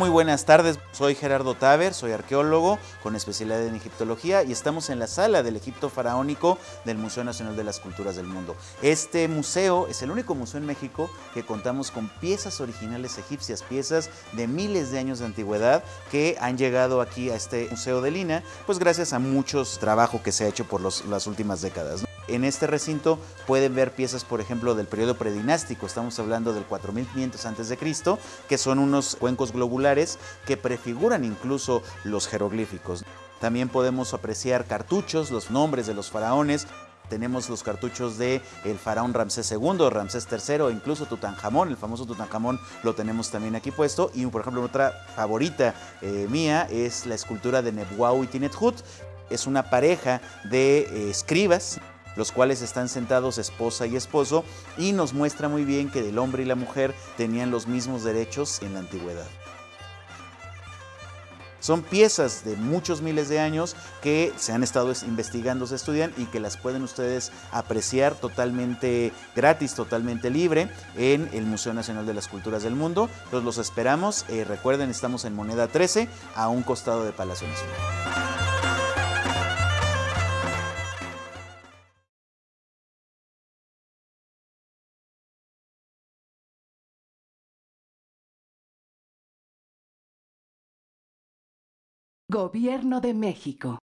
Muy buenas tardes, soy Gerardo Taver, soy arqueólogo con especialidad en egiptología y estamos en la sala del Egipto faraónico del Museo Nacional de las Culturas del Mundo. Este museo es el único museo en México que contamos con piezas originales egipcias, piezas de miles de años de antigüedad que han llegado aquí a este Museo de Lina, pues gracias a muchos trabajo que se ha hecho por las últimas décadas. En este recinto pueden ver piezas, por ejemplo, del periodo predinástico, estamos hablando del 4500 a.C., que son unos cuencos globulares que prefiguran incluso los jeroglíficos. También podemos apreciar cartuchos, los nombres de los faraones, tenemos los cartuchos de faraón Ramsés II, Ramsés III, e incluso Tutankamón, el famoso Tutankamón lo tenemos también aquí puesto. Y por ejemplo, otra favorita eh, mía es la escultura de Nebwau y Tinethut. Es una pareja de eh, escribas los cuales están sentados esposa y esposo y nos muestra muy bien que el hombre y la mujer tenían los mismos derechos en la antigüedad. Son piezas de muchos miles de años que se han estado investigando, se estudian y que las pueden ustedes apreciar totalmente gratis, totalmente libre en el Museo Nacional de las Culturas del Mundo. Entonces los esperamos. Eh, recuerden, estamos en Moneda 13 a un costado de Palacio Nacional. Gobierno de México.